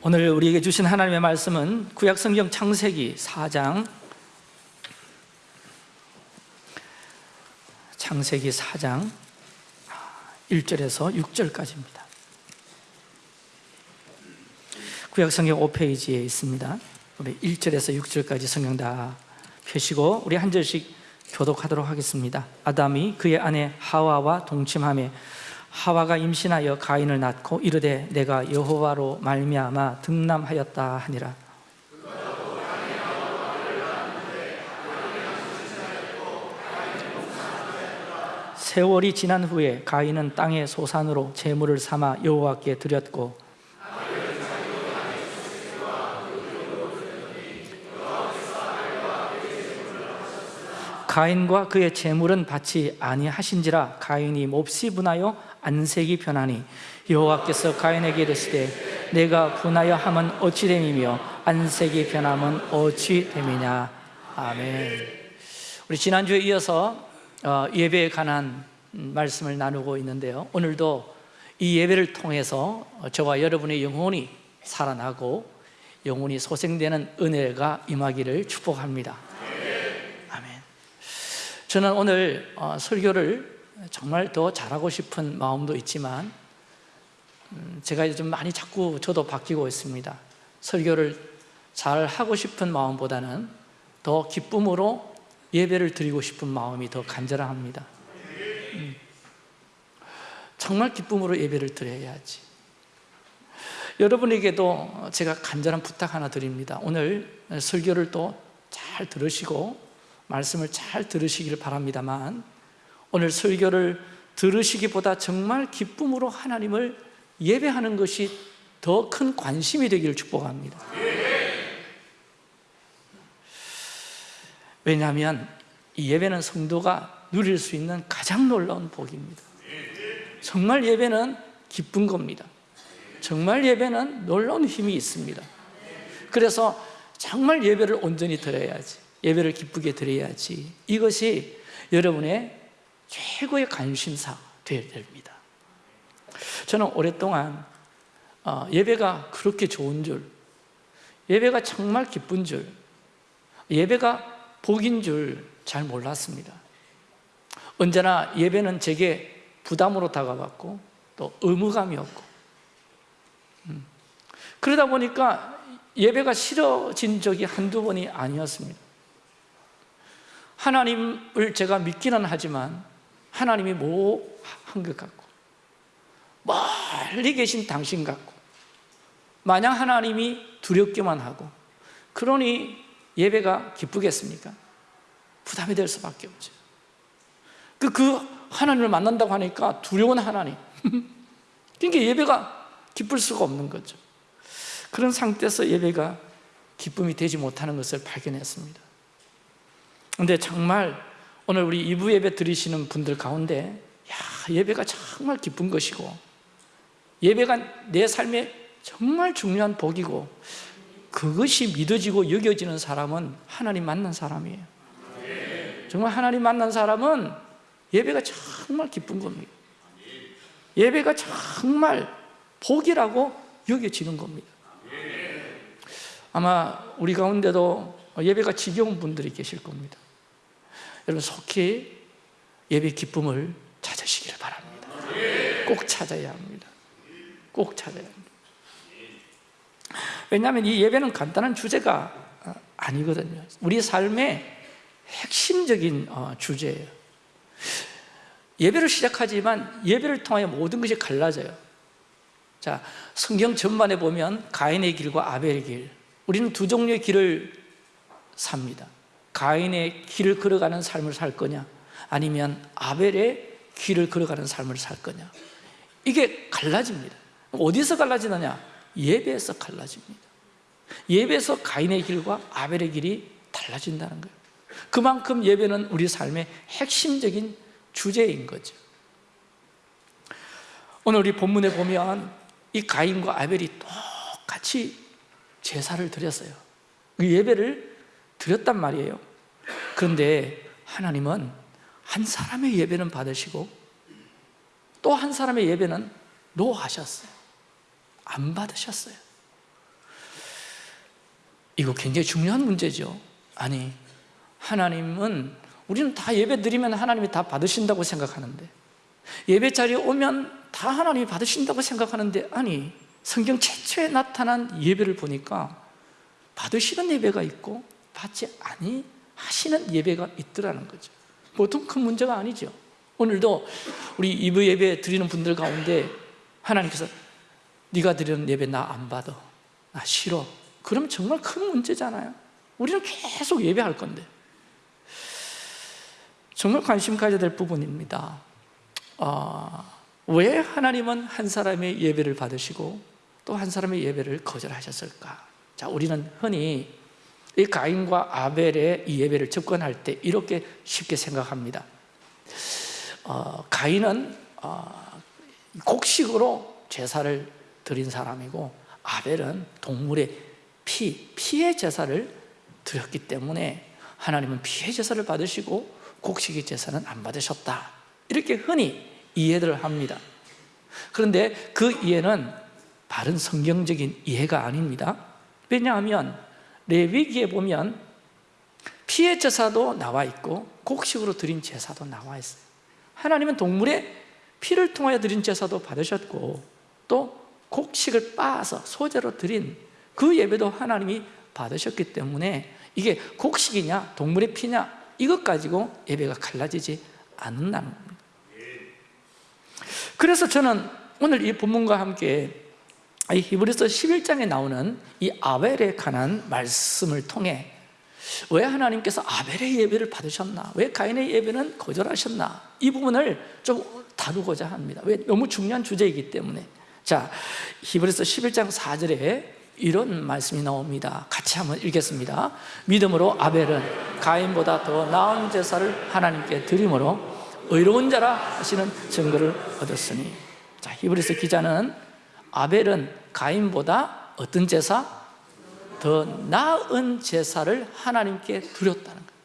오늘 우리에게 주신 하나님의 말씀은 구약성경 창세기 4장. 창세기 4장 1절에서 6절까지입니다. 구약성경 5페이지에 있습니다. 우리 1절에서 6절까지 성경 다 펴시고 우리 한 절씩 교독하도록 하겠습니다. 아담이 그의 아내 하와와 동침함에 하와가 임신하여 가인을 낳고 이르되 내가 여호와로 말미암아 등남하였다 하니라. 세월이 지난 후에 가인은 땅의 소산으로 제물을 삼아 여호와께 드렸고 가인과 그의 제물은 받지 아니하신지라 가인이 몹시 분하여 안색이 변하니 여호와께서 가인에게 이르시되 내가 분하여 함은 어찌 됨이며 안색이 변함은 어찌 됨이냐? 아멘. 우리 지난주에 이어서 어, 예배에 관한 말씀을 나누고 있는데요. 오늘도 이 예배를 통해서 저와 여러분의 영혼이 살아나고 영혼이 소생되는 은혜가 임하기를 축복합니다. 아멘. 저는 오늘 어, 설교를 정말 더 잘하고 싶은 마음도 있지만 음, 제가 좀 많이 자꾸 저도 바뀌고 있습니다. 설교를 잘 하고 싶은 마음보다는 더 기쁨으로 예배를 드리고 싶은 마음이 더 간절합니다. 음, 정말 기쁨으로 예배를 드려야지. 여러분에게도 제가 간절한 부탁 하나 드립니다. 오늘 설교를 또 잘 들으시고 말씀을 잘 들으시기를 바랍니다만 오늘 설교를 들으시기보다 정말 기쁨으로 하나님을 예배하는 것이 더 큰 관심이 되기를 축복합니다. 왜냐하면 이 예배는 성도가 누릴 수 있는 가장 놀라운 복입니다. 정말 예배는 기쁜 겁니다. 정말 예배는 놀라운 힘이 있습니다. 그래서 정말 예배를 온전히 드려야지 예배를 기쁘게 드려야지. 이것이 여러분의 최고의 관심사 되어야 됩니다. 저는 오랫동안 어, 예배가 그렇게 좋은 줄 예배가 정말 기쁜 줄 예배가 복인 줄 잘 몰랐습니다. 언제나 예배는 제게 부담으로 다가왔고 또 의무감이었고. 음. 그러다 보니까 예배가 싫어진 적이 한두 번이 아니었습니다. 하나님을 제가 믿기는 하지만 하나님이 뭐한 것 같고 멀리 계신 당신 같고 마냥 하나님이 두렵기만 하고 그러니 예배가 기쁘겠습니까? 부담이 될 수밖에 없죠. 그, 그 하나님을 만난다고 하니까 두려운 하나님. 그러니까 예배가 기쁠 수가 없는 거죠. 그런 상태에서 예배가 기쁨이 되지 못하는 것을 발견했습니다. 근데 정말 오늘 우리 이부 예배 드리시는 분들 가운데 야 예배가 정말 기쁜 것이고 예배가 내 삶에 정말 중요한 복이고 그것이 믿어지고 여겨지는 사람은 하나님 만난 사람이에요. 정말 하나님 만난 사람은 예배가 정말 기쁜 겁니다. 예배가 정말 복이라고 여겨지는 겁니다. 아마 우리 가운데도 예배가 지겨운 분들이 계실 겁니다 여러분 속히 예배 기쁨을 찾으시기를 바랍니다. 꼭 찾아야 합니다. 꼭 찾아야 합니다. 왜냐하면 이 예배는 간단한 주제가 아니거든요. 우리 삶의 핵심적인 어, 주제예요. 예배를 시작하지만 예배를 통하여 모든 것이 갈라져요. 자 성경 전반에 보면 가인의 길과 아벨의 길. 우리는 두 종류의 길을 삽니다 가인의 길을 걸어가는 삶을 살 거냐? 아니면 아벨의 길을 걸어가는 삶을 살 거냐? 이게 갈라집니다. 어디서 갈라지느냐? 예배에서 갈라집니다. 예배에서 가인의 길과 아벨의 길이 달라진다는 거예요. 그만큼 예배는 우리 삶의 핵심적인 주제인 거죠. 오늘 우리 본문에 보면 이 가인과 아벨이 똑같이 제사를 드렸어요. 그 예배를 드렸단 말이에요 그런데 하나님은 한 사람의 예배는 받으시고 또 한 사람의 예배는 노하셨어요. 안 받으셨어요. 이거 굉장히 중요한 문제죠. 아니 하나님은 우리는 다 예배 드리면 하나님이 다 받으신다고 생각하는데 예배 자리에 오면 다 하나님이 받으신다고 생각하는데 아니 성경 최초에 나타난 예배를 보니까 받으시는 예배가 있고 받지 아니 하시는 예배가 있더라는 거죠. 보통 큰 문제가 아니죠. 오늘도 우리 이브 예배 드리는 분들 가운데 하나님께서 네가 드리는 예배 나 안 받아. 나 싫어. 그럼 정말 큰 문제잖아요. 우리는 계속 예배할 건데. 정말 관심 가져야 될 부분입니다. 어, 왜 하나님은 한 사람의 예배를 받으시고 또 한 사람의 예배를 거절하셨을까? 자, 우리는 흔히 이 가인과 아벨의 이 예배를 접근할 때 이렇게 쉽게 생각합니다. 어, 가인은 어, 곡식으로 제사를 드린 사람이고 아벨은 동물의 피, 피의 제사를 드렸기 때문에 하나님은 피의 제사를 받으시고 곡식의 제사는 안 받으셨다. 이렇게 흔히 이해를 합니다. 그런데 그 이해는 바른 성경적인 이해가 아닙니다. 왜냐하면 레위기에 보면 피의 제사도 나와 있고 곡식으로 드린 제사도 나와 있어요. 하나님은 동물의 피를 통하여 드린 제사도 받으셨고 또 곡식을 빻아서 소재로 드린 그 예배도 하나님이 받으셨기 때문에 이게 곡식이냐 동물의 피냐 이것 가지고 예배가 갈라지지 않는다는 겁니다. 그래서 저는 오늘 이 본문과 함께 이 히브리서 11장에 나오는 이 아벨에 관한 말씀을 통해 왜 하나님께서 아벨의 예배를 받으셨나? 왜 가인의 예배는 거절하셨나? 이 부분을 좀 다루고자 합니다 왜? 너무 중요한 주제이기 때문에 자, 히브리서 11장 4절에 이런 말씀이 나옵니다 같이 한번 읽겠습니다 믿음으로 아벨은 가인보다 더 나은 제사를 하나님께 드림으로 의로운 자라 하시는 증거를 얻었으니 자 히브리서 기자는 아벨은 가인보다 어떤 제사? 더 나은 제사를 하나님께 드렸다는 거예요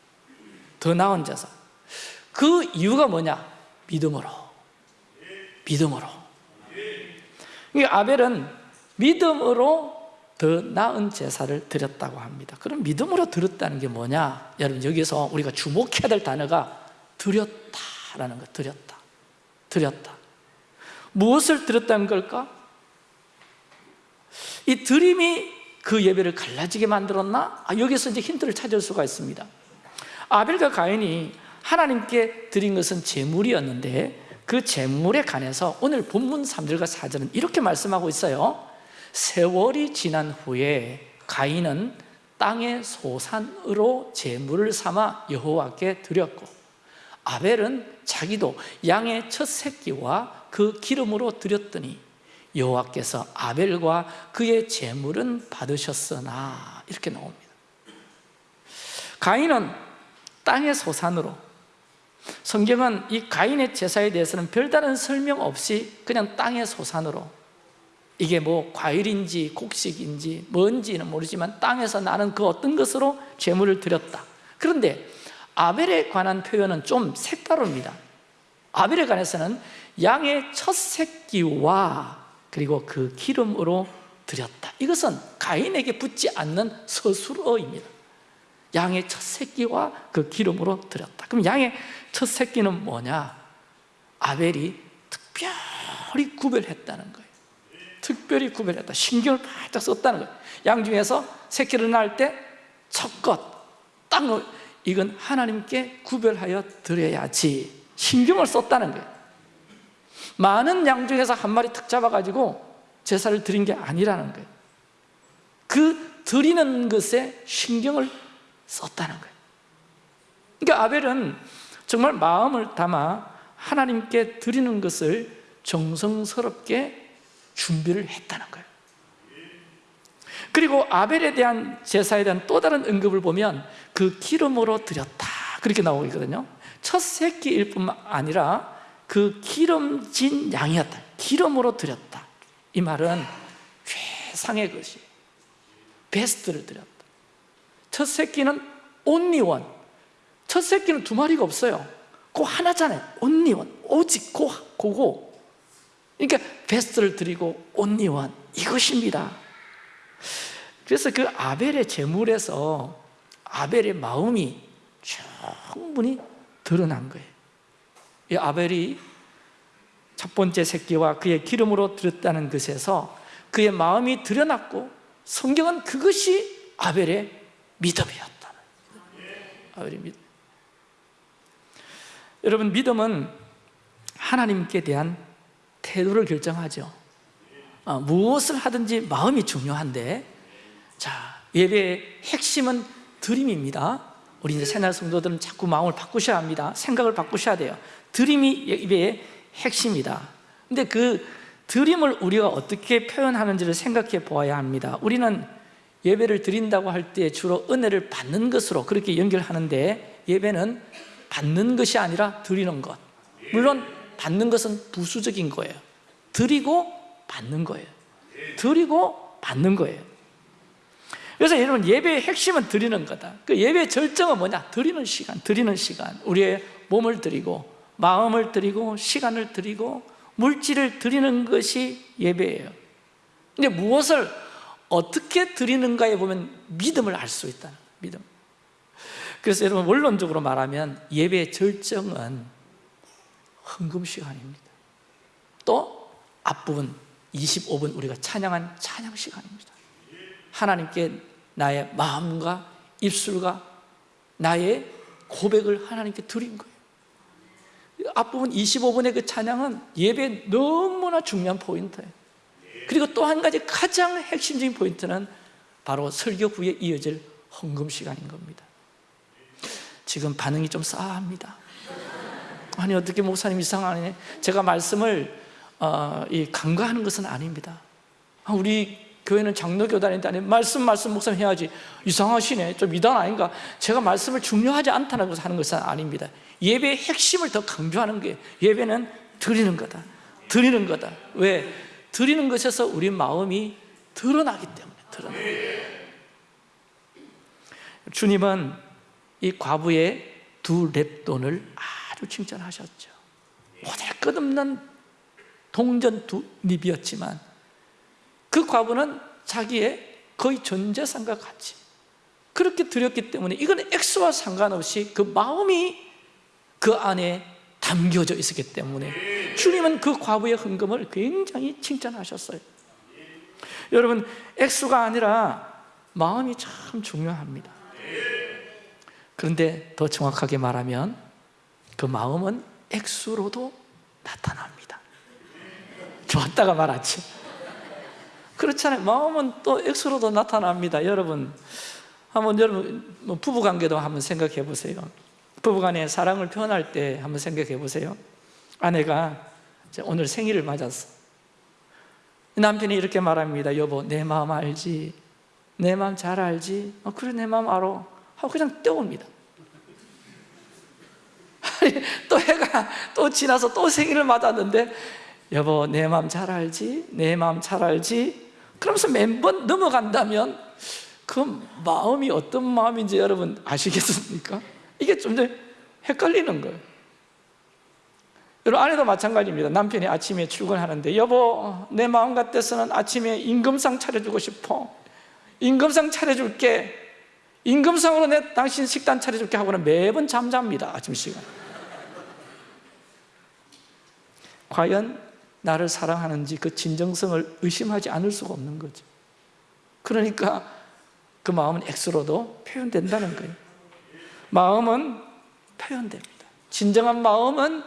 더 나은 제사 그 이유가 뭐냐? 믿음으로 믿음으로 이 아벨은 믿음으로 더 나은 제사를 드렸다고 합니다 그럼 믿음으로 드렸다는 게 뭐냐? 여러분 여기서 우리가 주목해야 될 단어가 드렸다라는 거 드렸다 드렸다 무엇을 드렸다는 걸까? 이 드림이 그 예배를 갈라지게 만들었나? 아, 여기서 이제 힌트를 찾을 수가 있습니다 아벨과 가인이 하나님께 드린 것은 제물이었는데 그 제물에 관해서 오늘 본문 3절과 4절은 이렇게 말씀하고 있어요 세월이 지난 후에 가인은 땅의 소산으로 제물을 삼아 여호와께 드렸고 아벨은 자기도 양의 첫 새끼와 그 기름으로 드렸더니 여호와께서 아벨과 그의 제물은 받으셨으나 이렇게 나옵니다. 가인은 땅의 소산으로 성경은 이 가인의 제사에 대해서는 별다른 설명 없이 그냥 땅의 소산으로 이게 뭐 과일인지 곡식인지 뭔지는 모르지만 땅에서 나는 그 어떤 것으로 제물을 드렸다. 그런데 아벨에 관한 표현은 좀 색다릅니다. 아벨에 관해서는 양의 첫 새끼와 그리고 그 기름으로 드렸다. 이것은 가인에게 붙지 않는 서술어입니다. 양의 첫 새끼와 그 기름으로 드렸다. 그럼 양의 첫 새끼는 뭐냐? 아벨이 특별히 구별했다는 거예요. 특별히 구별했다. 신경을 바짝 썼다는 거예요. 양 중에서 새끼를 낳을 때 첫것 딱 이건 하나님께 구별하여 드려야지. 신경을 썼다는 거예요 많은 양 중에서 한 마리 탁 잡아가지고 제사를 드린 게 아니라는 거예요. 그 드리는 것에 신경을 썼다는 거예요. 그러니까 아벨은 정말 마음을 담아 하나님께 드리는 것을 정성스럽게 준비를 했다는 거예요. 그리고 아벨에 대한 제사에 대한 또 다른 언급을 보면 그 기름으로 드렸다. 그렇게 나오고 있거든요. 첫 새끼일 뿐만 아니라 그 기름진 양이었다. 기름으로 드렸다. 이 말은 최상의 것이 베스트를 드렸다. 첫 새끼는 온리원 첫 새끼는 두 마리가 없어요. 그 하나잖아요. 온리원 오직 고, 고고 그러니까 베스트를 드리고 온리원 이것입니다. 그래서 그 아벨의 제물에서 아벨의 마음이 충분히 드러난 거예요 이 아벨이 첫 번째 새끼와 그의 기름으로 드렸다는 것에서 그의 마음이 드러났고 성경은 그것이 아벨의 믿음이었다 아벨의 믿음. 여러분 믿음은 하나님께 대한 태도를 결정하죠. 어, 무엇을 하든지 마음이 중요한데 자 예배의 핵심은 드림입니다. 우리 이제 새날 성도들은 자꾸 마음을 바꾸셔야 합니다. 생각을 바꾸셔야 돼요 드림이 예배의 핵심이다. 근데 그 드림을 우리가 어떻게 표현하는지를 생각해 보아야 합니다. 우리는 예배를 드린다고 할 때 주로 은혜를 받는 것으로 그렇게 연결하는데 예배는 받는 것이 아니라 드리는 것. 물론 받는 것은 부수적인 거예요. 드리고 받는 거예요. 드리고 받는 거예요. 그래서 여러분 예배의 핵심은 드리는 거다. 그 예배의 절정은 뭐냐? 드리는 시간, 드리는 시간. 우리의 몸을 드리고 마음을 드리고 시간을 드리고 물질을 드리는 것이 예배예요. 근데 무엇을 어떻게 드리는가에 보면 믿음을 알 수 있다 믿음. 그래서 여러분 원론적으로 말하면 예배의 절정은 헌금 시간입니다. 또 앞부분 25분 우리가 찬양한 찬양 시간입니다. 하나님께 나의 마음과 입술과 나의 고백을 하나님께 드린 거예요 앞부분 25분의 그 찬양은 예배 너무나 중요한 포인트예요. 그리고 또 한 가지 가장 핵심적인 포인트는 바로 설교 후에 이어질 헌금 시간인 겁니다. 지금 반응이 좀 싸합니다. 아니 어떻게 목사님 이상하네. 제가 말씀을 어, 이 간과하는 것은 아닙니다. 아, 우리 교회는 장로교 단인데 아니 말씀 말씀 목사님 해야지. 이상하시네. 좀 이단 아닌가? 제가 말씀을 중요하지 않다는 것을 하는 것은 아닙니다 예배의 핵심을 더 강조하는 게 예배는 드리는 거다. 드리는 거다. 왜? 드리는 것에서 우리 마음이 드러나기 때문에 드러나 주님은 이 과부의 두 랩돈을 아주 칭찬하셨죠. 모델 끝없는 동전 두 립이었지만 그 과부는 자기의 거의 전 재산과 같이 그렇게 드렸기 때문에 이건 액수와 상관없이 그 마음이 그 안에 담겨져 있었기 때문에 주님은 그 과부의 헌금을 굉장히 칭찬하셨어요. 여러분 액수가 아니라 마음이 참 중요합니다. 그런데 더 정확하게 말하면 그 마음은 액수로도 나타납니다. 좋았다가 말았죠 그렇잖아요. 마음은 또 액수로도 나타납니다. 여러분 한번 여러분 뭐 부부관계도 한번 생각해 보세요 부부간에 사랑을 표현할 때 한번 생각해 보세요 아내가 오늘 생일을 맞았어 남편이 이렇게 말합니다 여보 내 마음 알지? 내 마음 잘 알지? 어, 그래 내 마음 알아 하고 그냥 떼옵니다 또 해가 또 지나서 또 생일을 맞았는데 여보 내 마음 잘 알지? 내 마음 잘 알지? 그러면서 매번 넘어간다면 그 마음이 어떤 마음인지 여러분 아시겠습니까? 이게 좀더 헷갈리는 거예요. 여러분 아내도 마찬가지입니다. 남편이 아침에 출근하는데 여보 내 마음 같아서는 아침에 임금상 차려주고 싶어. 임금상 차려줄게. 임금상으로 내 당신 식단 차려줄게. 하고는 매번 잠잡니다 아침 시간. 과연 나를 사랑하는지 그 진정성을 의심하지 않을 수가 없는 거죠. 그러니까 그 마음은 X로도 표현된다는 거예요 마음은 표현됩니다 진정한 마음은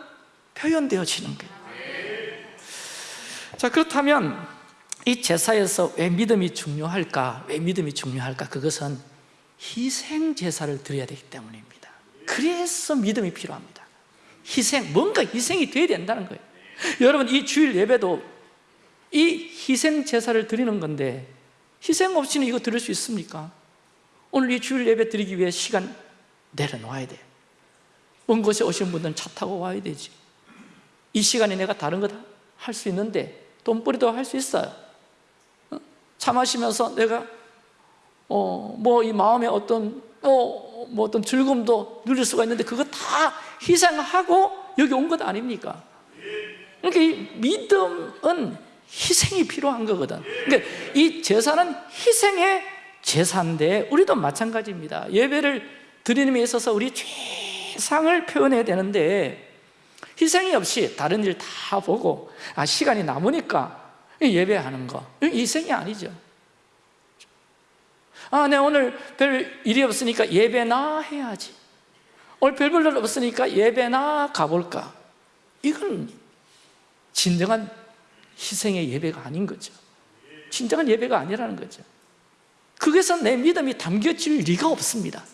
표현되어지는 거예요 자 그렇다면 이 제사에서 왜 믿음이 중요할까? 왜 믿음이 중요할까? 그것은 희생 제사를 드려야 되기 때문입니다 그래서 믿음이 필요합니다 희생, 뭔가 희생이 돼야 된다는 거예요 여러분 이 주일 예배도 이 희생 제사를 드리는 건데 희생 없이는 이거 드릴 수 있습니까? 오늘 이 주일 예배 드리기 위해 시간 내려놓아야 돼요. 먼 곳에 오신 분들은 차 타고 와야 되지. 이 시간에 내가 다른 것할수 있는데 돈벌이도 할 수 있어요. 어? 차 마시면서 내가 어, 뭐 이 마음에 어떤 어, 뭐 어떤 즐거움도 누릴 수가 있는데 그거 다 희생하고 여기 온 것 아닙니까? 그러니까 이 믿음은 희생이 필요한 거거든. 그러니까 이 제사는 희생의 제사인데 우리도 마찬가지입니다. 예배를 드리는 데 있어서 우리 최상을 표현해야 되는데 희생이 없이 다른 일 다 보고 아 시간이 남으니까 예배하는 거 희생이 아니죠. 아, 내 오늘 별 일이 없으니까 예배나 해야지. 오늘 별볼 일 없으니까 예배나 가볼까? 이건 진정한 희생의 예배가 아닌 거죠. 진정한 예배가 아니라는 거죠. 거기서 내 믿음이 담겨질 리가 없습니다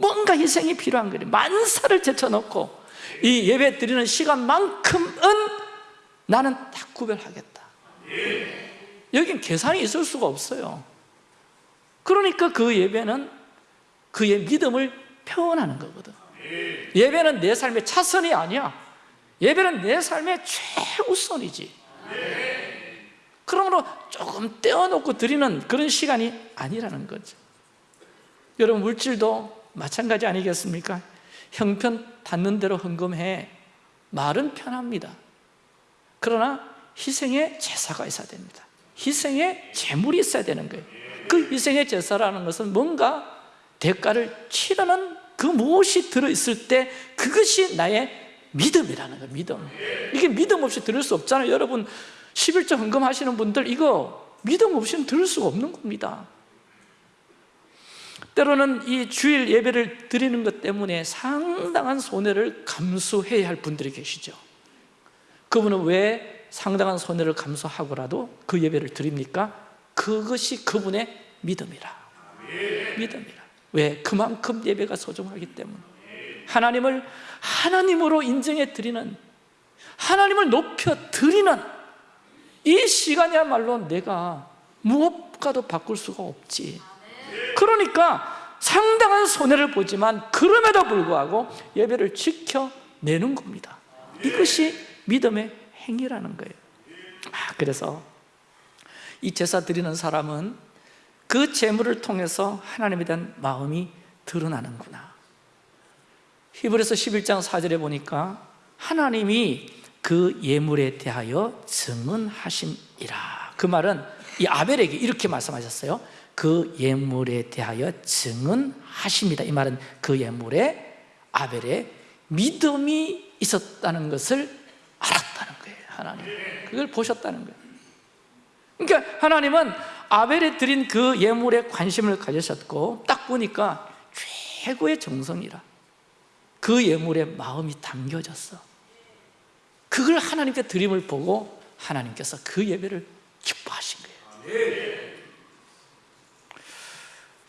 뭔가 희생이 필요한 거예요. 만사를 제쳐놓고 이 예배 드리는 시간만큼은 나는 다 구별하겠다. 여긴 계산이 있을 수가 없어요. 그러니까 그 예배는 그의 믿음을 표현하는 거거든. 예배는 내 삶의 차선이 아니야. 예배는 내 삶의 최우선이지. 그러므로 조금 떼어놓고 드리는 그런 시간이 아니라는 거죠. 여러분 물질도 마찬가지 아니겠습니까? 형편 닿는 대로 헌금해. 말은 편합니다. 그러나 희생의 제사가 있어야 됩니다. 희생의 제물이 있어야 되는 거예요. 그 희생의 제사라는 것은 뭔가 대가를 치르는 그 무엇이 들어있을 때 그것이 나의 믿음이라는 거예요 믿음. 이게 믿음 없이 들을 수 없잖아요. 여러분 11조 헌금하시는 분들 이거 믿음 없이는 들을 수가 없는 겁니다 때로는 이 주일 예배를 드리는 것 때문에 상당한 손해를 감수해야 할 분들이 계시죠. 그분은 왜 상당한 손해를 감수하고라도 그 예배를 드립니까? 그것이 그분의 믿음이라. 믿음이라. 왜? 그만큼 예배가 소중하기 때문에. 하나님을 하나님으로 인정해 드리는 하나님을 높여 드리는 이 시간이야말로 내가 무엇과도 바꿀 수가 없지 그러니까 상당한 손해를 보지만 그럼에도 불구하고 예배를 지켜내는 겁니다. 이것이 믿음의 행위라는 거예요. 아, 그래서 이 제사 드리는 사람은 그 재물을 통해서 하나님에 대한 마음이 드러나는구나. 히브리서 11장 4절에 보니까 하나님이 그 예물에 대하여 증언하심이라. 그 말은 이 아벨에게 이렇게 말씀하셨어요 그 예물에 대하여 증언하십니다. 이 말은 그 예물에 아벨의 믿음이 있었다는 것을 알았다는 거예요 하나님. 그걸 보셨다는 거예요. 그러니까 하나님은 아벨에 드린 그 예물에 관심을 가지셨고 딱 보니까 최고의 정성이라 그 예물에 마음이 담겨졌어. 그걸 하나님께 드림을 보고 하나님께서 그 예배를 기뻐하신 거예요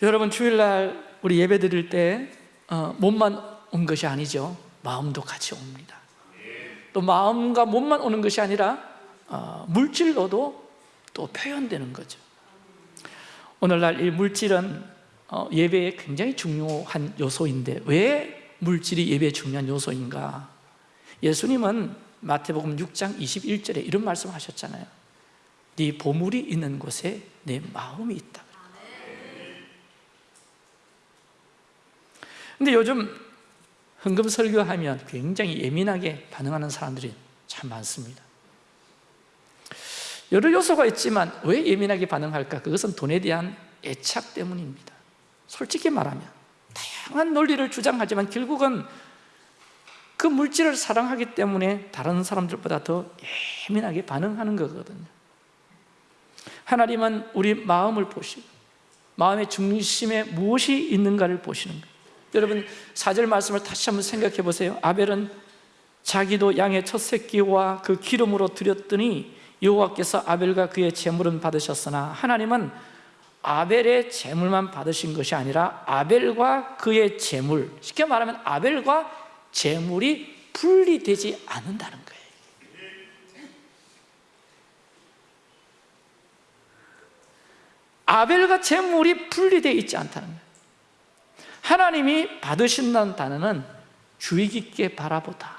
여러분 주일날 우리 예배 드릴 때 어, 몸만 온 것이 아니죠. 마음도 같이 옵니다. 또 마음과 몸만 오는 것이 아니라 어, 물질로도 또 표현되는 거죠. 오늘날 이 물질은 어, 예배에 굉장히 중요한 요소인데 왜 물질이 예배에 중요한 요소인가? 예수님은 마태복음 6장 21절에 이런 말씀 하셨잖아요. 네 보물이 있는 곳에 내 마음이 있다 근데 요즘 헌금 설교하면 굉장히 예민하게 반응하는 사람들이 참 많습니다. 여러 요소가 있지만 왜 예민하게 반응할까? 그것은 돈에 대한 애착 때문입니다. 솔직히 말하면 다양한 논리를 주장하지만 결국은 그 물질을 사랑하기 때문에 다른 사람들보다 더 예민하게 반응하는 거거든요. 하나님은 우리 마음을 보시고 마음의 중심에 무엇이 있는가를 보시는 거예요 여러분 사절 말씀을 다시 한번 생각해 보세요. 아벨은 자기도 양의 첫 새끼와 그 기름으로 드렸더니 여호와께서 아벨과 그의 재물은 받으셨으나 하나님은 아벨의 재물만 받으신 것이 아니라 아벨과 그의 재물 쉽게 말하면 아벨과 재물이 분리되지 않는다는 거예요. 아벨과 재물이 분리되어 있지 않다는 거예요 하나님이 받으신다는 단어는 주의 깊게 바라보다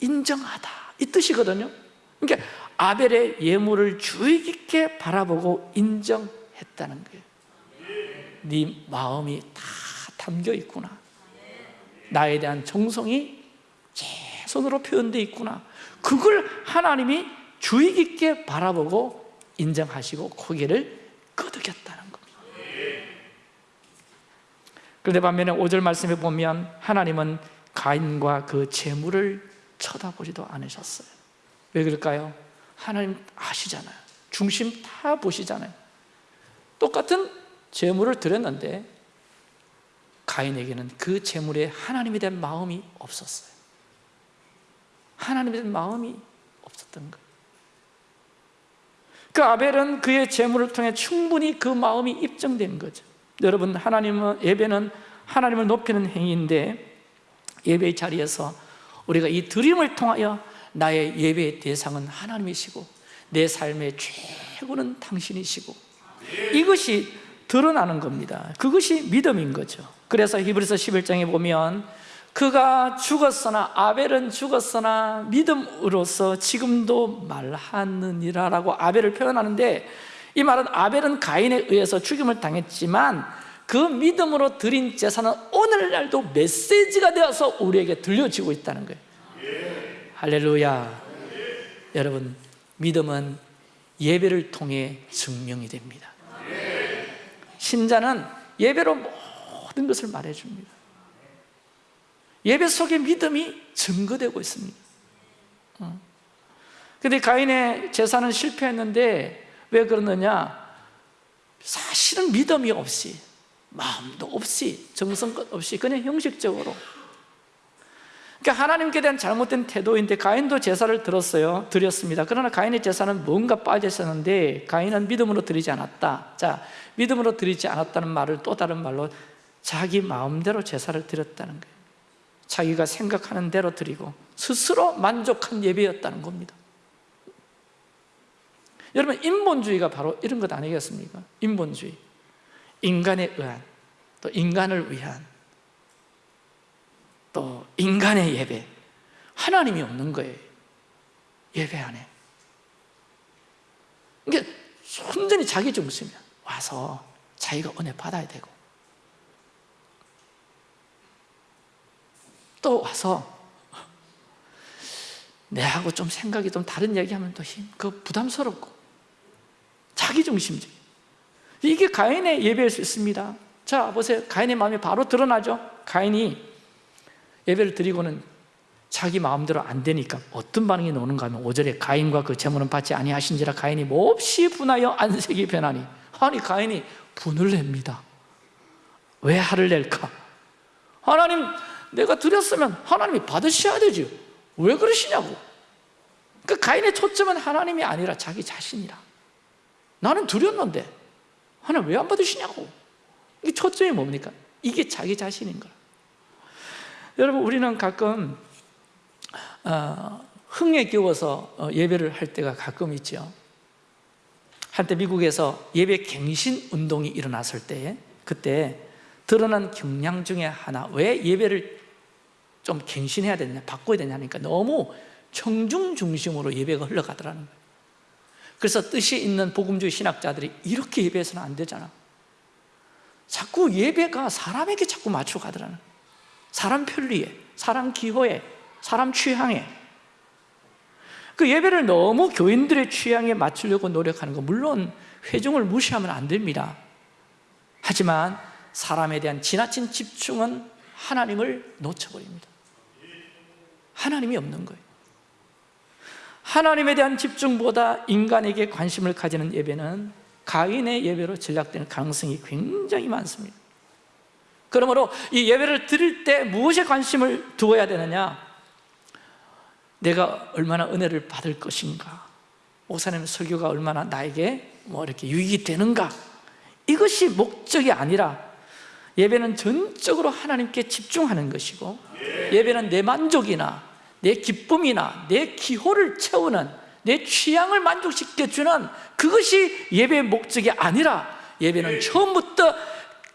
인정하다. 이 뜻이거든요. 그러니까 아벨의 예물을 주의 깊게 바라보고 인정했다는 거예요. 네 마음이 다 담겨 있구나. 나에 대한 정성이 최선으로 표현되어 있구나. 그걸 하나님이 주의 깊게 바라보고 인정하시고 고개를 끄덕였다는 겁니다 그런데 반면에 5절 말씀에 보면 하나님은 가인과 그 재물을 쳐다보지도 않으셨어요. 왜 그럴까요? 하나님 아시잖아요. 중심 다 보시잖아요. 똑같은 재물을 드렸는데 가인에게는 그 재물에 하나님에 대한 마음이 없었어요. 하나님에 대한 마음이 없었던 거예요. 그 아벨은 그의 재물을 통해 충분히 그 마음이 입증된 거죠 여러분 하나님은 예배는 하나님을 높이는 행위인데 예배의 자리에서 우리가 이 드림을 통하여 나의 예배의 대상은 하나님이시고 내 삶의 최고는 당신이시고 이것이 드러나는 겁니다. 그것이 믿음인 거죠. 그래서 히브리서 11장에 보면 그가 죽었으나 아벨은 죽었으나 믿음으로서 지금도 말하느니라 라고 아벨을 표현하는데 이 말은 아벨은 가인에 의해서 죽임을 당했지만 그 믿음으로 드린 제사는 오늘날도 메시지가 되어서 우리에게 들려지고 있다는 거예요. 할렐루야. 여러분 믿음은 예배를 통해 증명이 됩니다. 신자는 예배로 모든 것을 말해줍니다. 예배 속에 믿음이 증거되고 있습니다. 그런데 가인의 제사는 실패했는데 왜 그러느냐? 사실은 믿음이 없이 마음도 없이 정성껏 없이 그냥 형식적으로. 그러니까 하나님께 대한 잘못된 태도인데 가인도 제사를 들었어요. 드렸습니다. 그러나 가인의 제사는 뭔가 빠져 있었는데 가인은 믿음으로 드리지 않았다. 자 믿음으로 드리지 않았다는 말을 또 다른 말로 자기 마음대로 제사를 드렸다는 거예요. 자기가 생각하는 대로 드리고 스스로 만족한 예배였다는 겁니다 여러분 인본주의가 바로 이런 것 아니겠습니까? 인본주의. 인간에 의한 또 인간을 위한 또 인간의 예배. 하나님이 없는 거예요 예배 안에. 이게 순전히 자기 중심이야. 와서 자기가 은혜 받아야 되고. 또 와서 내하고 좀 생각이 좀 다른 얘기하면 또 힘, 그 부담스럽고 자기중심적 이게 가인의 예배일 수 있습니다. 자 보세요. 가인의 마음이 바로 드러나죠. 가인이 예배를 드리고는 자기 마음대로 안 되니까 어떤 반응이 나오는가 하면 5절에 가인과 그 재물은 받지 아니하신지라 가인이 몹시 분하여 안색이 변하니 아니 가인이 분을 냅니다. 왜 화를 낼까? 하나님 내가 드렸으면 하나님이 받으셔야 되죠 왜 그러시냐고. 그 가인의 초점은 하나님이 아니라 자기 자신이라 나는 드렸는데 하나님 왜 안 받으시냐고. 이 초점이 뭡니까? 이게 자기 자신인 거야. 여러분 우리는 가끔 어, 흥에 겨워서 어, 예배를 할 때가 가끔 있죠. 한때 미국에서 예배 갱신 운동이 일어났을 때 그때 드러난 경향 중에 하나 왜 예배를 좀 갱신해야 되냐 바꿔야 되냐니까 너무 청중 중심으로 예배가 흘러가더라는 거예요 그래서 뜻이 있는 복음주의 신학자들이 이렇게 예배해서는 안 되잖아. 자꾸 예배가 사람에게 자꾸 맞춰가더라는. 사람 편리에, 사람 기호에, 사람 취향에. 그 예배를 너무 교인들의 취향에 맞추려고 노력하는 거 물론 회중을 무시하면 안 됩니다. 하지만 사람에 대한 지나친 집중은 하나님을 놓쳐버립니다. 하나님이 없는 거예요 하나님에 대한 집중보다 인간에게 관심을 가지는 예배는 가인의 예배로 전락되는 가능성이 굉장히 많습니다. 그러므로 이 예배를 드릴 때 무엇에 관심을 두어야 되느냐? 내가 얼마나 은혜를 받을 것인가? 목사님 설교가 얼마나 나에게 뭐 이렇게 유익이 되는가? 이것이 목적이 아니라 예배는 전적으로 하나님께 집중하는 것이고 예배는 내 만족이나 내 기쁨이나 내 기호를 채우는 내 취향을 만족시켜주는 그것이 예배의 목적이 아니라 예배는 처음부터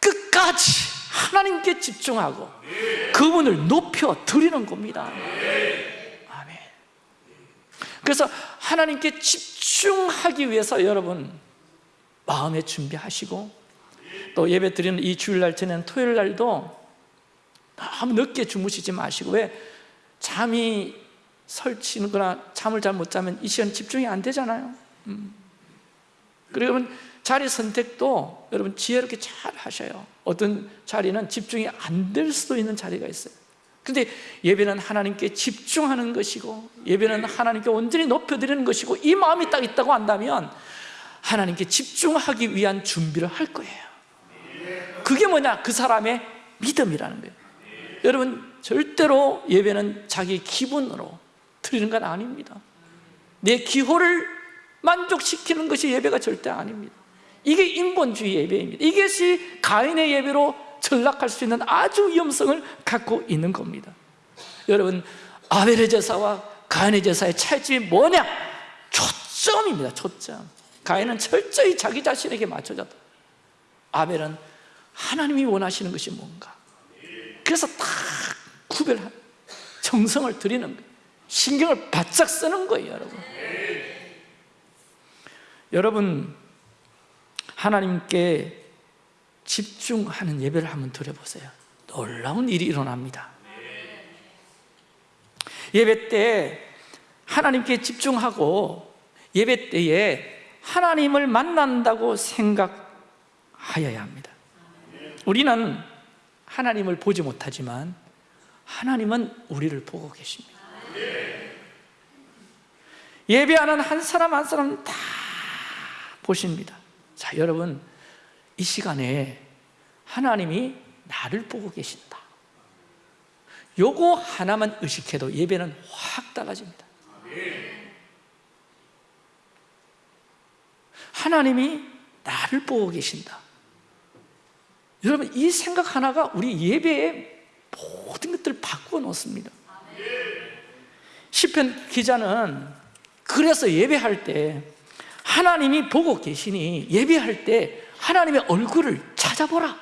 끝까지 하나님께 집중하고 그분을 높여 드리는 겁니다. 아멘. 그래서 하나님께 집중하기 위해서 여러분 마음에 준비하시고 또 예배 드리는 이 주일날 저는 토요일 날도 너무 늦게 주무시지 마시고 왜 잠이 설치거나. 잠을 잘 못 자면 이 시간 집중이 안 되잖아요. 음. 그러면 자리 선택도 여러분 지혜롭게 잘 하셔요. 어떤 자리는 집중이 안 될 수도 있는 자리가 있어요. 근데 예배는 하나님께 집중하는 것이고 예배는 하나님께 온전히 높여드리는 것이고 이 마음이 딱 있다고 한다면 하나님께 집중하기 위한 준비를 할 거예요. 그게 뭐냐? 그 사람의 믿음이라는 거예요. 여러분 절대로 예배는 자기 기분으로 드리는 건 아닙니다. 내 기호를 만족시키는 것이 예배가 절대 아닙니다. 이게 인본주의 예배입니다. 이것이 가인의 예배로 전락할 수 있는 아주 위험성을 갖고 있는 겁니다. 여러분 아벨의 제사와 가인의 제사의 차이점이 뭐냐? 초점입니다 초점. 가인은 철저히 자기 자신에게 맞춰졌다. 아벨은 하나님이 원하시는 것이 뭔가? 그래서 딱 구별한 정성을 들이는 거예요. 신경을 바짝 쓰는 거예요 여러분. 여러분 하나님께 집중하는 예배를 한번 드려보세요. 놀라운 일이 일어납니다. 예배 때 하나님께 집중하고 예배 때에 하나님을 만난다고 생각하여야 합니다. 우리는 하나님을 보지 못하지만 하나님은 우리를 보고 계십니다. 예배하는 한 사람 한 사람 다 보십니다. 자 여러분 이 시간에 하나님이 나를 보고 계신다. 요거 하나만 의식해도 예배는 확 달라집니다. 하나님이 나를 보고 계신다. 여러분 이 생각 하나가 우리 예배의 모든 것들을 바꾸어 놓습니다. 시편 기자는 그래서 예배할 때 하나님이 보고 계시니 예배할 때 하나님의 얼굴을 찾아보라.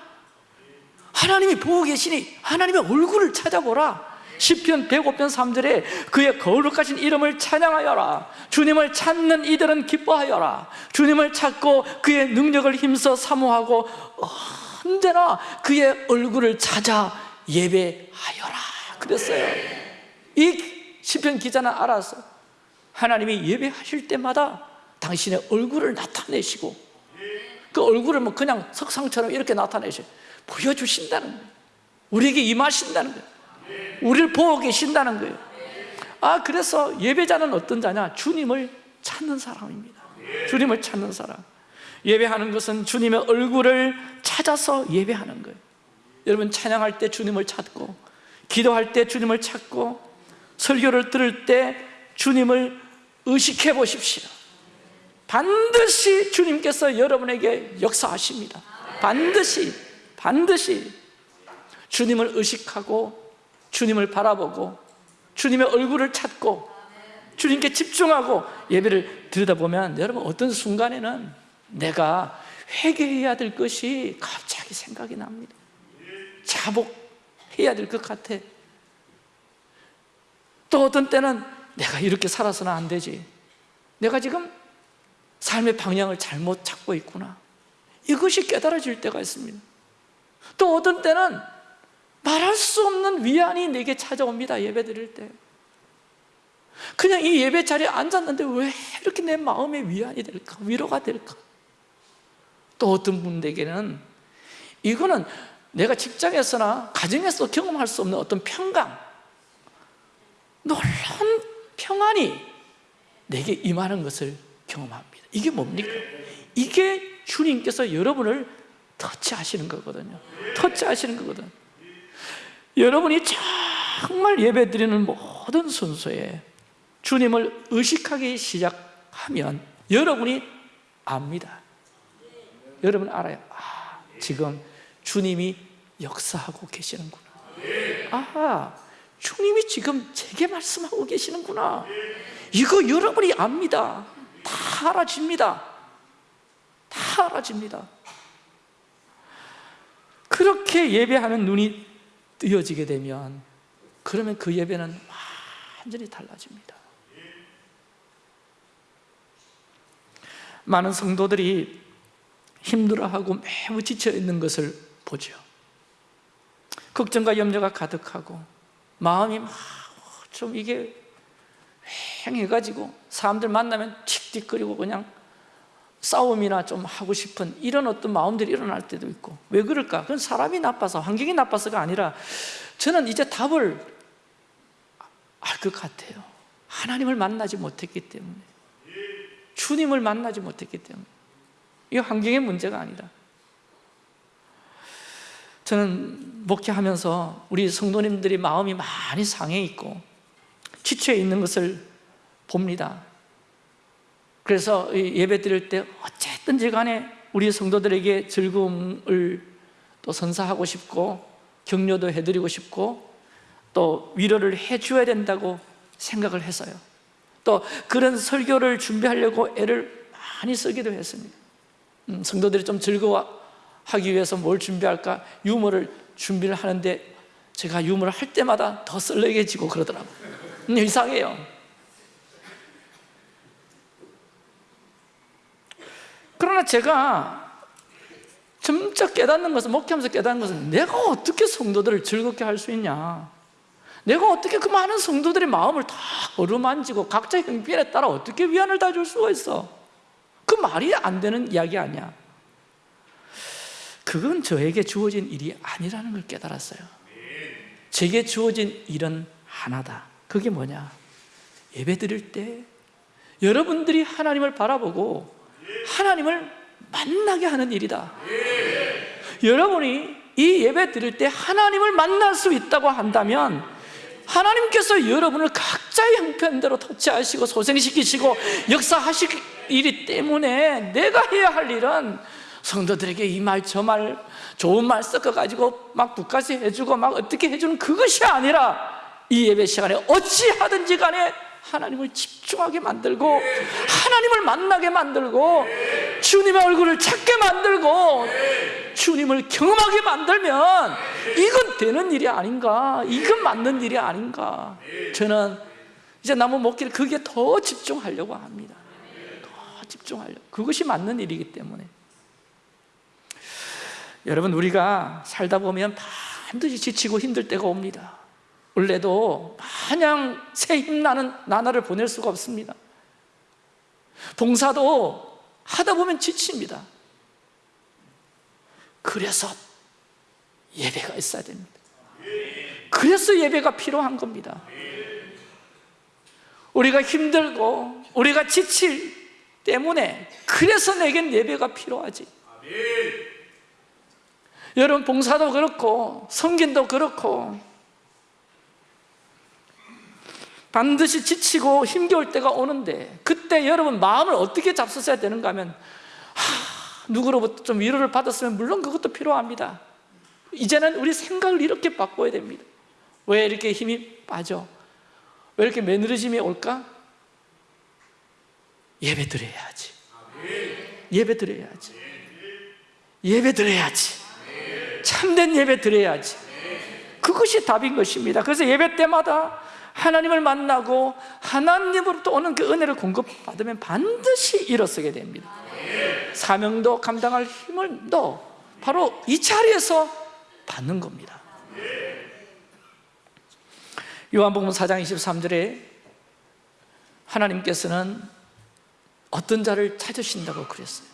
하나님이 보고 계시니 하나님의 얼굴을 찾아보라. 10편 105편 3절에 그의 거룩하신 이름을 찬양하여라. 주님을 찾는 이들은 기뻐하여라. 주님을 찾고 그의 능력을 힘써 사모하고 언제나 그의 얼굴을 찾아 예배하여라 그랬어요. 이 시편 기자는 알아서 하나님이 예배하실 때마다 당신의 얼굴을 나타내시고 그 얼굴을 뭐 그냥 석상처럼 이렇게 나타내시 보여주신다는 거예요. 우리에게 임하신다는 거예요. 우리를 보고 계신다는 거예요. 아 그래서 예배자는 어떤 자냐? 주님을 찾는 사람입니다. 주님을 찾는 사람. 예배하는 것은 주님의 얼굴을 찾아서 예배하는 거예요 여러분 찬양할 때 주님을 찾고 기도할 때 주님을 찾고 설교를 들을 때 주님을 의식해 보십시오. 반드시 주님께서 여러분에게 역사하십니다. 반드시 반드시 주님을 의식하고 주님을 바라보고 주님의 얼굴을 찾고 주님께 집중하고 예배를 들여다보면 여러분 어떤 순간에는 내가 회개해야 될 것이 갑자기 생각이 납니다 자복해야 될 것 같아. 또 어떤 때는 내가 이렇게 살아서는 안 되지. 내가 지금 삶의 방향을 잘못 찾고 있구나. 이것이 깨달아질 때가 있습니다. 또 어떤 때는 말할 수 없는 위안이 내게 찾아옵니다 예배 드릴 때. 그냥 이 예배 자리에 앉았는데 왜 이렇게 내 마음에 위안이 될까? 위로가 될까? 또 어떤 분들에게는 이거는 내가 직장에서나 가정에서 경험할 수 없는 어떤 평강 놀라운 평안이 내게 임하는 것을 경험합니다. 이게 뭡니까? 이게 주님께서 여러분을 터치하시는 거거든요. 터치하시는 거거든. 여러분이 정말 예배드리는 모든 순서에 주님을 의식하기 시작하면 여러분이 압니다. 여러분 알아요. 아, 지금 주님이 역사하고 계시는구나. 아, 주님이 지금 제게 말씀하고 계시는구나. 이거 여러분이 압니다. 다 알아집니다. 다 알아집니다. 그렇게 예배하는 눈이 뜨여지게 되면 그러면 그 예배는 완전히 달라집니다. 많은 성도들이 힘들어하고 매우 지쳐있는 것을 보죠. 걱정과 염려가 가득하고 마음이 막 좀 이게 휑해가지고 사람들 만나면 틱틱거리고 그냥 싸움이나 좀 하고 싶은 이런 어떤 마음들이 일어날 때도 있고. 왜 그럴까? 그건 사람이 나빠서 환경이 나빠서가 아니라 저는 이제 답을 알 것 같아요. 하나님을 만나지 못했기 때문에. 주님을 만나지 못했기 때문에. 이 환경의 문제가 아니다 저는 목회하면서 우리 성도님들이 마음이 많이 상해 있고 지쳐 있는 것을 봅니다. 그래서 예배 드릴 때 어쨌든지 간에 우리 성도들에게 즐거움을 또 선사하고 싶고 격려도 해드리고 싶고 또 위로를 해줘야 된다고 생각을 해서요. 또 그런 설교를 준비하려고 애를 많이 쓰기도 했습니다. 음, 성도들이 좀 즐거워 하기 위해서 뭘 준비할까? 유머를 준비를 하는데 제가 유머를 할 때마다 더 썰렁해지고 그러더라고요. 음, 이상해요. 그러나 제가 점차 깨닫는 것은 목회하면서 깨닫는 것은 내가 어떻게 성도들을 즐겁게 할 수 있냐? 내가 어떻게 그 많은 성도들의 마음을 다 어루만지고 각자 형편에 따라 어떻게 위안을 다 줄 수가 있어? 그 말이 안 되는 이야기 아니야 그건 저에게 주어진 일이 아니라는 걸 깨달았어요. 제게 주어진 일은 하나다. 그게 뭐냐? 예배 드릴 때 여러분들이 하나님을 바라보고 하나님을 만나게 하는 일이다. 여러분이 이 예배 드릴 때 하나님을 만날 수 있다고 한다면 하나님께서 여러분을 각자의 형편대로 터치하시고 소생시키시고 역사하시기 때문에 내가 해야 할 일은 성도들에게 이 말 저 말 좋은 말 섞어가지고 막 북까지 해주고 막 어떻게 해주는 그것이 아니라 이 예배 시간에 어찌하든지 간에 하나님을 집중하게 만들고 하나님을 만나게 만들고 주님의 얼굴을 찾게 만들고 주님을 경험하게 만들면 이건 되는 일이 아닌가 이건 맞는 일이 아닌가. 저는 이제 남은 목기를 그게 더 집중하려고 합니다. 더 집중하려고. 그것이 맞는 일이기 때문에 여러분 우리가 살다 보면 반드시 지치고 힘들 때가 옵니다. 원래도 마냥 새 힘나는 나날을 보낼 수가 없습니다. 봉사도 하다 보면 지칩니다. 그래서 예배가 있어야 됩니다. 그래서 예배가 필요한 겁니다. 우리가 힘들고 우리가 지칠 때문에 그래서 내겐 예배가 필요하지 여러분 봉사도 그렇고 성긴도 그렇고 반드시 지치고 힘겨울 때가 오는데 그때 여러분 마음을 어떻게 잡수셔야 되는가 하면 하, 누구로부터 좀 위로를 받았으면 물론 그것도 필요합니다. 이제는 우리 생각을 이렇게 바꿔야 됩니다. 왜 이렇게 힘이 빠져? 왜 이렇게 매너리즘이 올까? 예배 드려야지. 예배 드려야지. 예배 드려야지 참된 예배 드려야지. 그것이 답인 것입니다. 그래서 예배 때마다 하나님을 만나고 하나님으로부터 오는 그 은혜를 공급받으면 반드시 일어서게 됩니다. 사명도 감당할 힘을 너 바로 이 자리에서 받는 겁니다. 요한복음 4장 23절에 하나님께서는 어떤 자를 찾으신다고 그랬어요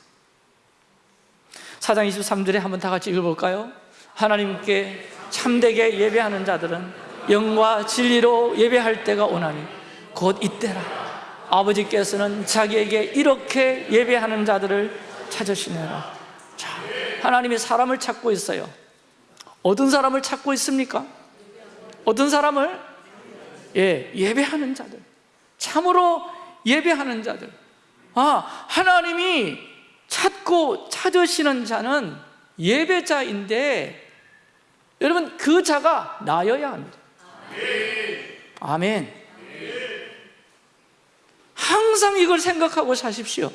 4장 23절에 한번 다 같이 읽어볼까요? 하나님께 참되게 예배하는 자들은 영과 진리로 예배할 때가 오나니 곧 이때라 아버지께서는 자기에게 이렇게 예배하는 자들을 찾으시느라 자, 하나님이 사람을 찾고 있어요 어떤 사람을 찾고 있습니까? 어떤 사람을? 예, 예배하는 자들 참으로 예배하는 자들 아, 하나님이 찾고 찾으시는 자는 예배자인데 여러분 그 자가 나여야 합니다. 아멘. 항상 이걸 생각하고 사십시오.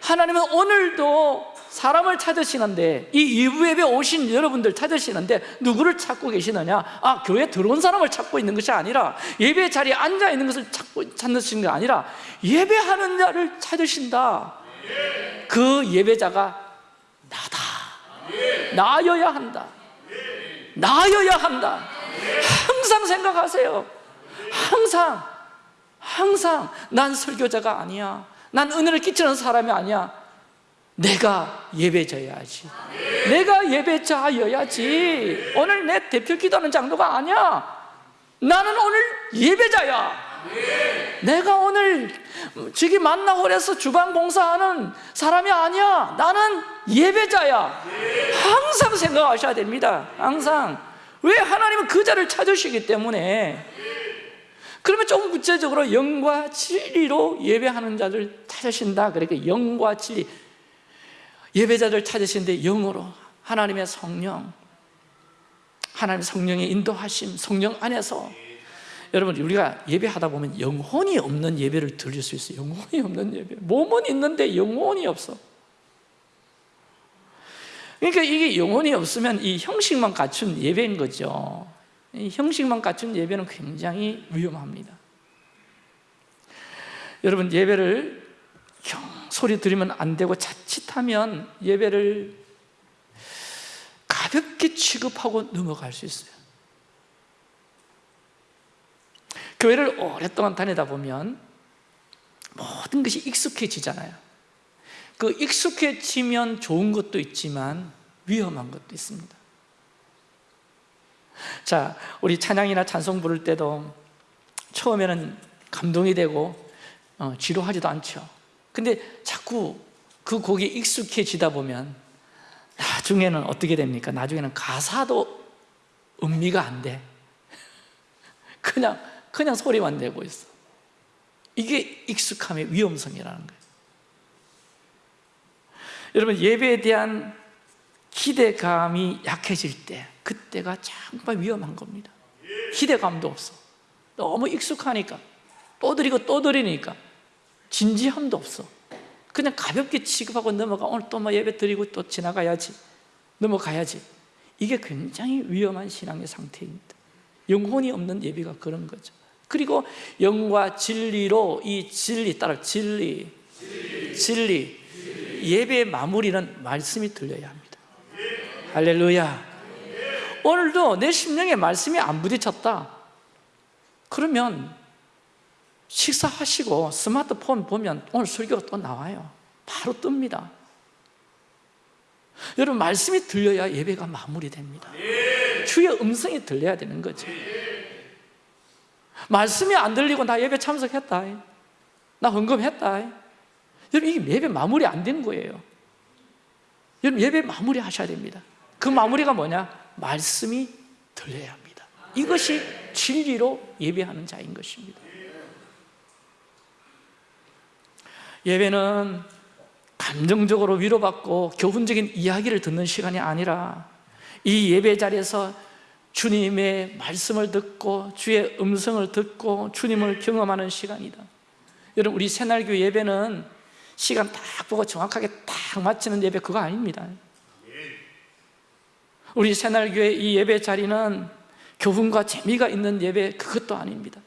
하나님은 오늘도 사람을 찾으시는데 이 예배 오신 여러분들 찾으시는데 누구를 찾고 계시느냐? 아 교회 들어온 사람을 찾고 있는 것이 아니라 예배 자리에 앉아 있는 것을 찾고 찾으시는 게 아니라 예배하는 자를 찾으신다 그 예배자가 나다. 나여야 한다. 나여야 한다. 항상 생각하세요. 항상 항상 난 설교자가 아니야. 난 은혜를 끼치는 사람이 아니야. 내가 예배자여야지. 내가 예배자여야지. 오늘 내 대표 기도하는 장로가 아니야. 나는 오늘 예배자야 내가 오늘 저기 만나홀에서 주방 봉사하는 사람이 아니야. 나는 예배자야. 항상 생각하셔야 됩니다. 항상. 왜 하나님은 그 자를 찾으시기 때문에. 그러면 조금 구체적으로 영과 진리로 예배하는 자들 찾으신다. 그러니까 영과 진리. 예배자들 찾으시는데 영으로 하나님의 성령 하나님의 성령의 인도하심 성령 안에서 여러분 우리가 예배하다 보면 영혼이 없는 예배를 드릴 수 있어요. 영혼이 없는 예배. 몸은 있는데 영혼이 없어. 그러니까 이게 영혼이 없으면 이 형식만 갖춘 예배인 거죠. 이 형식만 갖춘 예배는 굉장히 위험합니다. 여러분 예배를 소리 들으면 안 되고 자칫하면 예배를 가볍게 취급하고 넘어갈 수 있어요 교회를 오랫동안 다니다 보면 모든 것이 익숙해지잖아요 그 익숙해지면 좋은 것도 있지만 위험한 것도 있습니다 자, 우리 찬양이나 찬송 부를 때도 처음에는 감동이 되고 어, 지루하지도 않죠 근데 자꾸 그 곡이 익숙해지다 보면 나중에는 어떻게 됩니까? 나중에는 가사도 음미가 안 돼. 그냥 그냥 소리만 내고 있어. 이게 익숙함의 위험성이라는 거예요. 여러분 예배에 대한 기대감이 약해질 때 그때가 정말 위험한 겁니다. 기대감도 없어. 너무 익숙하니까 또 드리고 또 드리니까 진지함도 없어. 그냥 가볍게 취급하고 넘어가 오늘 또 뭐 예배 드리고 또 지나가야지 넘어가야지 이게 굉장히 위험한 신앙의 상태입니다 영혼이 없는 예배가 그런 거죠 그리고 영과 진리로 이 진리 따라 진리. 진리. 예배의 마무리는 말씀이 들려야 합니다. 할렐루야. 오늘도 내 심령에 말씀이 안 부딪혔다. 그러면 식사하시고 스마트폰 보면 오늘 설교가 또 나와요. 바로 뜹니다. 여러분 말씀이 들려야 예배가 마무리됩니다. 주의 음성이 들려야 되는 거죠 말씀이 안 들리고 나 예배 참석했다. 나 헌금했다. 여러분 이게 예배 마무리 안 되는 거예요. 여러분 예배 마무리 하셔야 됩니다. 그 마무리가 뭐냐? 말씀이 들려야 합니다. 이것이 진리로 예배하는 자인 것입니다. 예배는 감정적으로 위로받고 교훈적인 이야기를 듣는 시간이 아니라 이 예배 자리에서 주님의 말씀을 듣고 주의 음성을 듣고 주님을 경험하는 시간이다. 여러분 우리 새날교 예배는 시간 딱 보고 정확하게 딱 맞추는 예배 그거 아닙니다. 우리 새날교의 이 예배 자리는 교훈과 재미가 있는 예배 그것도 아닙니다.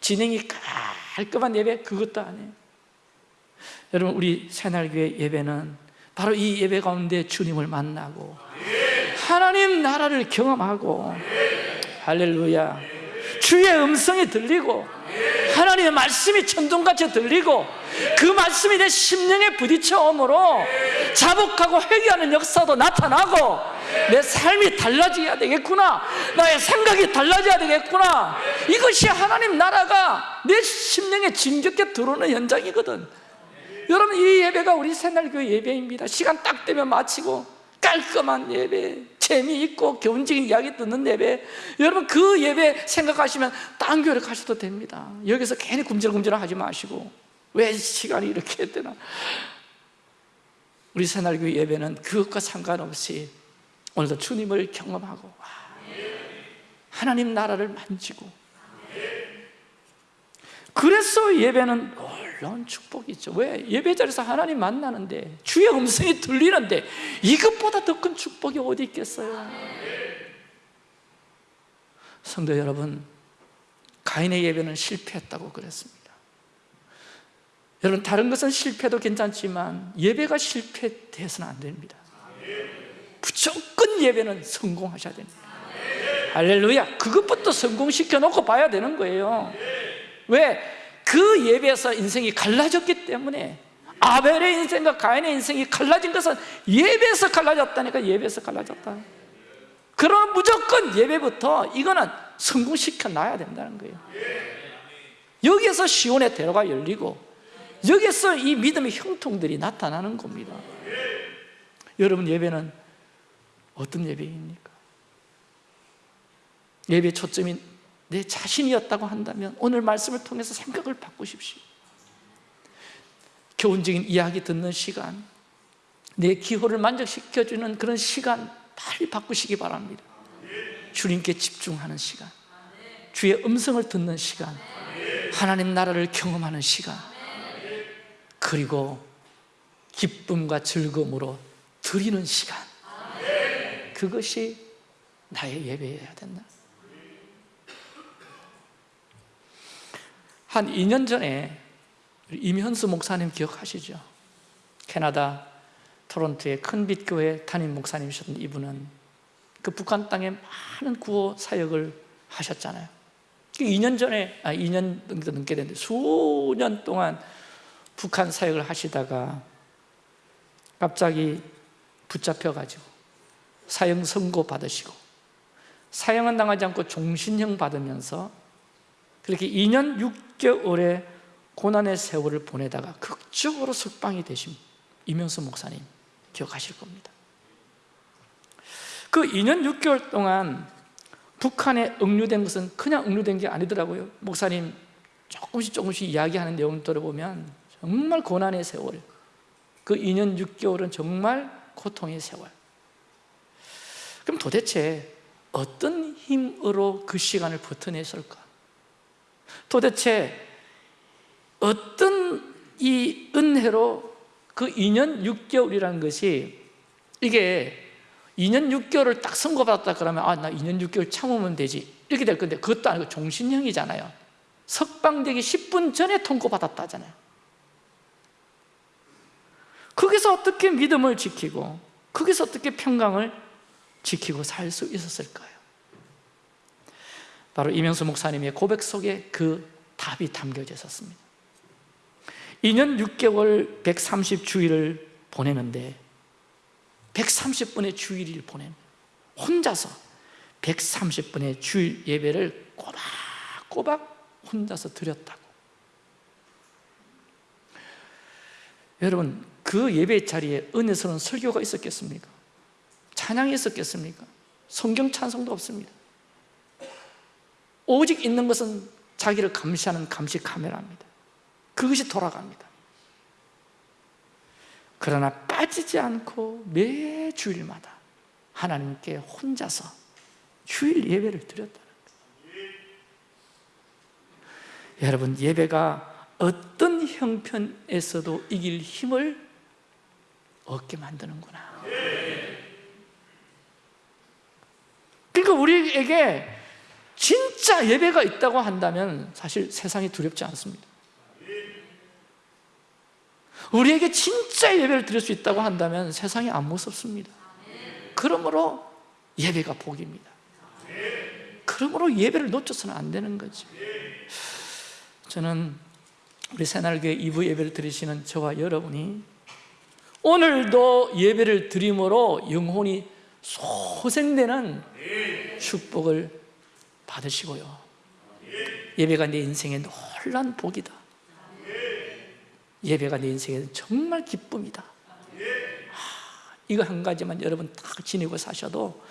진행이 깔끔한 예배 그것도 아니에요. 여러분 우리 새날교회 예배는 바로 이 예배 가운데 주님을 만나고 하나님 나라를 경험하고 할렐루야 주의 음성이 들리고 하나님의 말씀이 천둥같이 들리고 그 말씀이 내 심령에 부딪혀오므로 자복하고 회개하는 역사도 나타나고 내 삶이 달라져야 되겠구나 나의 생각이 달라져야 되겠구나. 이것이 하나님 나라가 내 심령에 진격해 들어오는 현장이거든. 여러분 이 예배가 우리 새날교회 예배입니다. 시간 딱 되면 마치고 깔끔한 예배 재미있고 교훈적인 이야기 듣는 예배. 여러분 그 예배 생각하시면 딴 교회를 가셔도 됩니다. 여기서 괜히 굶질굶질 하지 마시고 왜 시간이 이렇게 되나. 우리 새날교회 예배는 그것과 상관없이 오늘도 주님을 경험하고 하나님 나라를 만지고 그래서 예배는 놀라운 축복이죠. 왜? 예배 자리에서 하나님 만나는데 주의 음성이 들리는데 이것보다 더 큰 축복이 어디 있겠어요? 성도 여러분 가인의 예배는 실패했다고 그랬습니다. 여러분 다른 것은 실패도 괜찮지만 예배가 실패돼서는 안 됩니다. 무조건 예배는 성공하셔야 됩니다. 할렐루야! 그것부터 성공시켜 놓고 봐야 되는 거예요 왜? 그 예배에서 인생이 갈라졌기 때문에 아벨의 인생과 가인의 인생이 갈라진 것은 예배에서 갈라졌다니까 예배에서 갈라졌다 그럼 무조건 예배부터 이거는 성공시켜 놔야 된다는 거예요 여기에서 시온의 대로가 열리고 여기서 이 믿음의 형통들이 나타나는 겁니다 여러분 예배는 어떤 예배입니까? 예배 초점이 내 자신이었다고 한다면 오늘 말씀을 통해서 생각을 바꾸십시오. 교훈적인 이야기 듣는 시간 내 기호를 만족시켜주는 그런 시간 빨리 바꾸시기 바랍니다. 주님께 집중하는 시간 주의 음성을 듣는 시간 하나님 나라를 경험하는 시간 그리고 기쁨과 즐거움으로 드리는 시간. 그것이 나의 예배여야 된다 한 2년 전에 임현수 목사님 기억하시죠? 캐나다 토론토의 큰빛 교회 담임 목사님이셨던 이분은 그 북한 땅에 많은 구호 사역을 하셨잖아요 2년 전에, 아 2년 정도 넘게 됐는데 수년 동안 북한 사역을 하시다가 갑자기 붙잡혀가지고 사형 선고 받으시고 사형은 당하지 않고 종신형 받으면서 그렇게 2년 6개월의 고난의 세월을 보내다가 극적으로 석방이 되신 이명수 목사님 기억하실 겁니다. 그 2년 6개월 동안 북한에 억류된 것은 그냥 억류된 게 아니더라고요. 목사님 조금씩 조금씩 이야기하는 내용을 들어보면 정말 고난의 세월 그 2년 6개월은 정말 고통의 세월. 그럼 도대체 어떤 힘으로 그 시간을 버텨냈을까? 도대체 어떤 이 은혜로 그 2년 6개월이라는 것이 이게 2년 6개월을 딱 선고받았다 그러면 아 나 2년 6개월 참으면 되지. 이렇게 될 건데 그것도 아니고 종신형이잖아요. 석방되기 10분 전에 통고받았다잖아요. 거기서 어떻게 믿음을 지키고 거기서 어떻게 평강을 지키고 살 수 있었을까요? 바로 이명수 목사님의 고백 속에 그 답이 담겨져 있었습니다 2년 6개월 130주일을 보내는데 130분의 주일을 보낸 혼자서 130분의 주일 예배를 꼬박꼬박 혼자서 드렸다고 여러분 그 예배 자리에 은혜스러운 설교가 있었겠습니까? 찬양이 있었겠습니까? 성경 찬송도 없습니다 오직 있는 것은 자기를 감시하는 감시 카메라입니다. 그것이 돌아갑니다. 그러나 빠지지 않고 매 주일마다 하나님께 혼자서 주일 예배를 드렸다는 거예요. 여러분 예배가 어떤 형편에서도 이길 힘을 얻게 만드는구나. 그러니까 우리에게 진 짜 예배가 있다고 한다면 사실 세상이 두렵지 않습니다. 우리에게 진짜 예배를 드릴 수 있다고 한다면 세상이 안 무섭습니다. 그러므로 예배가 복입니다. 그러므로 예배를 놓쳐서는 안 되는 거죠 저는 우리 새날교회 2부 예배를 드리시는 저와 여러분이 오늘도 예배를 드림으로 영혼이 소생되는 축복을 받으시고요. 예배가 내 인생의 놀란 복이다. 예배가 내 인생에는 정말 기쁨이다. 이거 한 가지만 여러분 딱 지니고 사셔도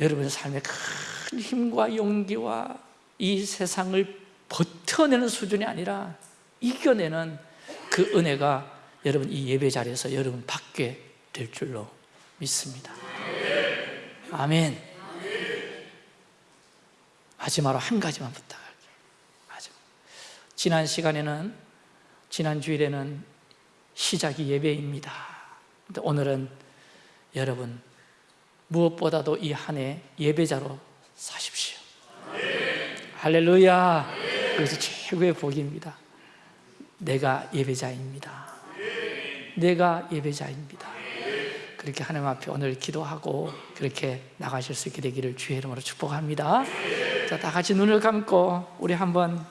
여러분의 삶에 큰 힘과 용기와 이 세상을 버텨내는 수준이 아니라 이겨내는 그 은혜가 여러분 이 예배 자리에서 여러분 받게 될 줄로 믿습니다. 아멘 마지막으로 한 가지만 부탁할게요. 마지막. 지난 시간에는 지난 주일에는 시작이 예배입니다. 오늘은 여러분 무엇보다도 이 한 해 예배자로 사십시오. 할렐루야. 그래서 최고의 복입니다. 내가 예배자입니다. 내가 예배자입니다. 그렇게 하나님 앞에 오늘 기도하고 그렇게 나가실 수 있게 되기를 주의 이름으로 축복합니다 자, 다 같이 눈을 감고 우리 한번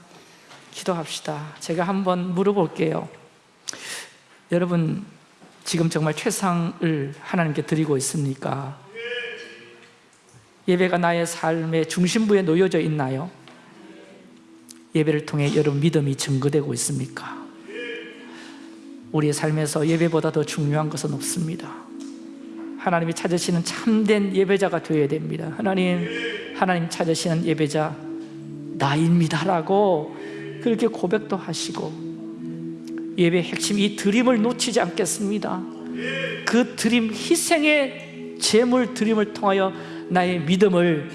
기도합시다 제가 한번 물어볼게요 여러분 지금 정말 최상을 하나님께 드리고 있습니까? 예배가 나의 삶의 중심부에 놓여져 있나요? 예배를 통해 여러분 믿음이 증거되고 있습니까? 우리의 삶에서 예배보다 더 중요한 것은 없습니다. 하나님이 찾으시는 참된 예배자가 되어야 됩니다. 하나님, 하나님 찾으시는 예배자 나입니다 라고 그렇게 고백도 하시고 예배 핵심 이 드림을 놓치지 않겠습니다. 그 드림 희생의 제물 드림을 통하여 나의 믿음을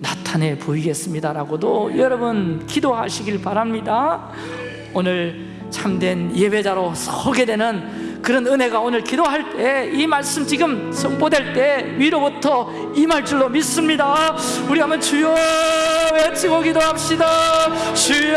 나타내 보이겠습니다.라고도 여러분 기도하시길 바랍니다. 오늘 참된 예배자로 서게 되는 그런 은혜가 오늘 기도할 때 이 말씀 지금 선포될 때 위로부터 임할 줄로 믿습니다. 우리 한번 주여 외치고 기도합시다. 주여